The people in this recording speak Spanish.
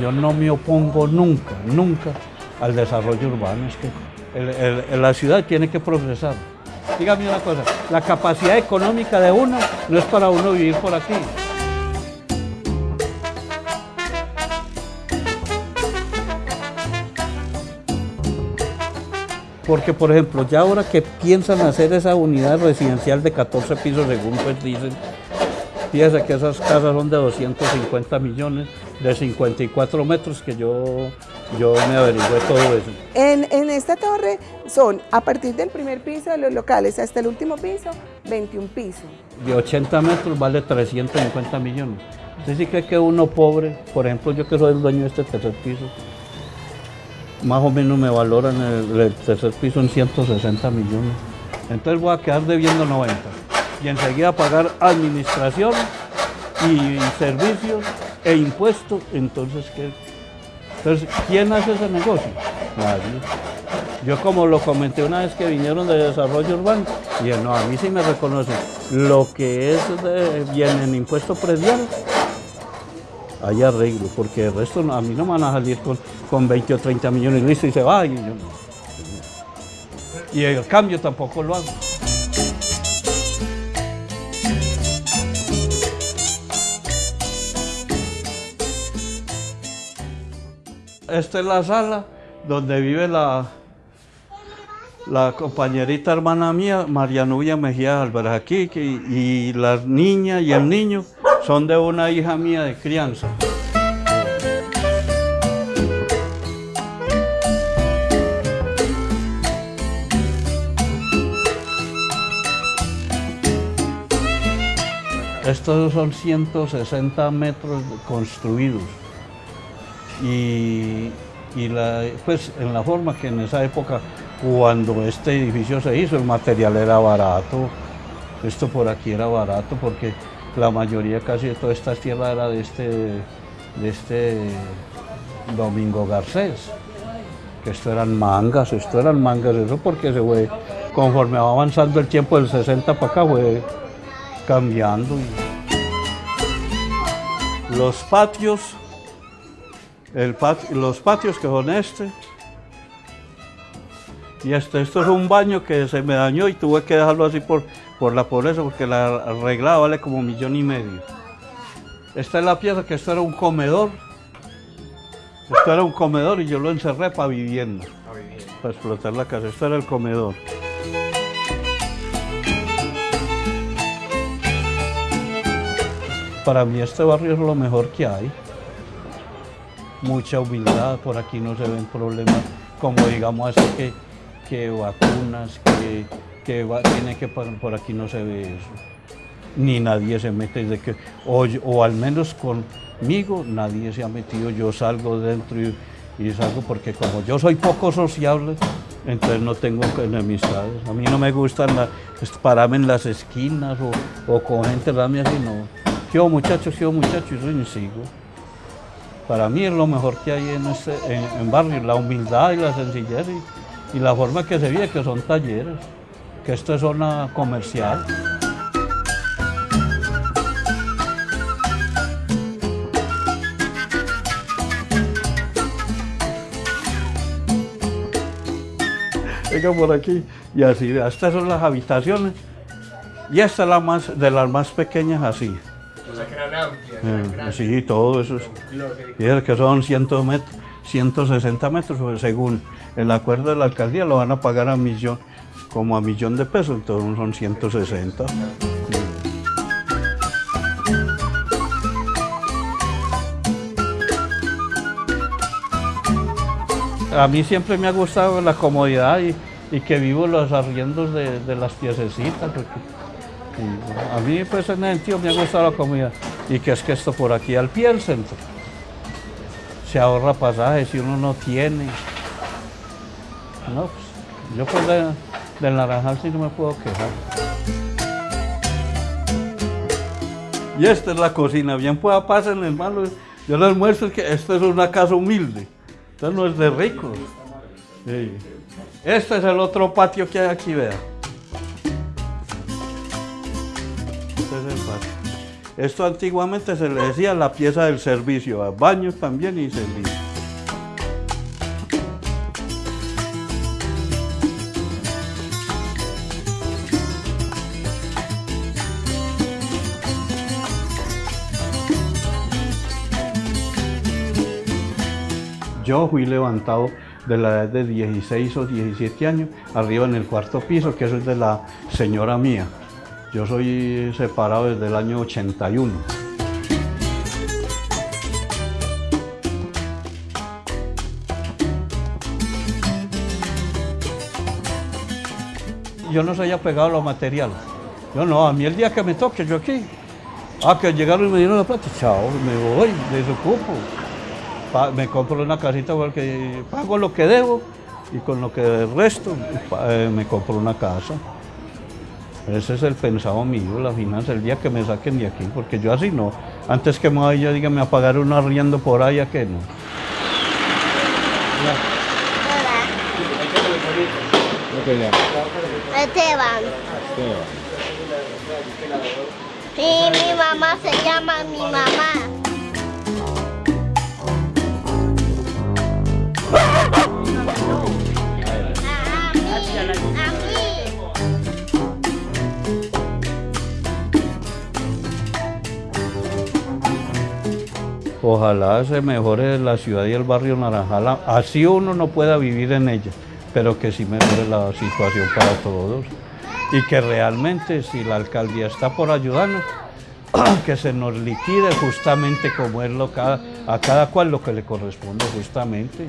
Yo no me opongo nunca, nunca al desarrollo urbano. Es que la ciudad tiene que progresar. Dígame una cosa, la capacidad económica de uno no es para uno vivir por aquí. Porque, por ejemplo, ya ahora que piensan hacer esa unidad residencial de 14 pisos, según pues dicen, fíjese que esas casas son de 250 millones, de 54 metros, que yo, yo me averigüé todo eso. En, en esta torre son, a partir del primer piso de los locales hasta el último piso, 21 pisos. De 80 metros vale 350 millones. ¿Usted sí cree que uno pobre, por ejemplo, yo que soy el dueño de este tercer piso, más o menos me valoran el, el tercer piso en 160 millones. Entonces voy a quedar debiendo 90. Y enseguida pagar administración y servicios e impuestos. Entonces, ¿qué? Entonces, ¿quién hace ese negocio? Nadie. Yo como lo comenté una vez que vinieron de desarrollo urbano, dije, no, a mí sí me reconocen lo que es de, viene en impuesto predial, hay arreglo, porque el resto a mí no me van a salir con, con 20 o 30 millones listo y se va. Y, yo no. y el cambio tampoco lo hago. Esta es la sala donde vive la, compañerita hermana mía, María Nubia Mejía Álvarez, aquí, y las niñas y el niño son de una hija mía de crianza. Estos son 160 metros construidos y, y pues en la forma que en esa época, cuando este edificio se hizo, el material era barato, esto por aquí era barato porque la mayoría casi de toda esta tierra era de este, de este Domingo Garcés, que esto eran mangas, esto eran mangas, eso porque se fue, conforme va avanzando el tiempo del 60 para acá, fue cambiando. Los patios el pat- los patios que son este. Y este, esto es un baño que se me dañó y tuve que dejarlo así por, por la pobreza, porque la arreglada vale como un millón y medio. Esta es la pieza que esto era un comedor. Esto era un comedor y yo lo encerré para vivienda, para explotar la casa. Esto era el comedor. Para mí este barrio es lo mejor que hay mucha humildad, por aquí no se ven problemas como digamos así que, que vacunas, que, que tiene que por aquí no se ve eso. Ni nadie se mete de que, o, o al menos conmigo nadie se ha metido, yo salgo dentro y, y salgo porque como yo soy poco sociable, entonces no tengo enemistades. A mí no me gusta pararme en las esquinas o, o con gente rami así, no. Yo muchachos, yo muchachos, y ni sigo. Para mí es lo mejor que hay en este en, barrio, la humildad y la sencillez y, la forma que se vive, que son talleres, que esto es zona comercial. Venga por aquí y así, estas son las habitaciones y esta es más, de las más pequeñas así. Grandes. Sí, todo eso es. Que son 100 met- 160 metros, pues, según el acuerdo de la alcaldía lo van a pagar a millón, como a millón de pesos, entonces son 160. A mí siempre me ha gustado la comodidad y, y que vivo los arriendos de, de las piececitas. porque- a mí pues en ese sentido me ha gustado la comodidad. Y que es que esto por aquí al pie del centro se ahorra pasajes si uno no tiene. No, pues, yo pues de, del Naranjal sí no me puedo quejar. Y esta es la cocina, bien pueda pasen hermano. Yo les muestro que esta es una casa humilde, esto no es de ricos. Sí. Este es el otro patio que hay aquí, vea. Esto antiguamente se le decía la pieza del servicio, a baños también y servicio. Yo fui levantado de la edad de 16 o 17 años, arriba en el cuarto piso, que eso es de la señora mía. Yo soy separado desde el año 81. Yo no soy apegado a los materiales. Yo no, a mí el día que me toque, yo aquí. Ah, que llegaron y me dieron la plata, chao, me voy, desocupo. Pa- me compro una casita porque pago lo que debo y con lo que resto eh, me compro una casa. Ese es el pensado mío, la finanza, el día que me saquen de aquí, porque yo así no. Antes que me vaya, dígame, a pagar un arriendo por ahí, ¿a qué no? Esteban. Sí, mi mamá se llama mi mamá. Ojalá se mejore la ciudad y el barrio Naranjal, así uno no pueda vivir en ella, pero que sí mejore la situación para todos. Y que realmente si la alcaldía está por ayudarnos, que se nos liquide justamente como es lo a cada cual lo que le corresponde justamente.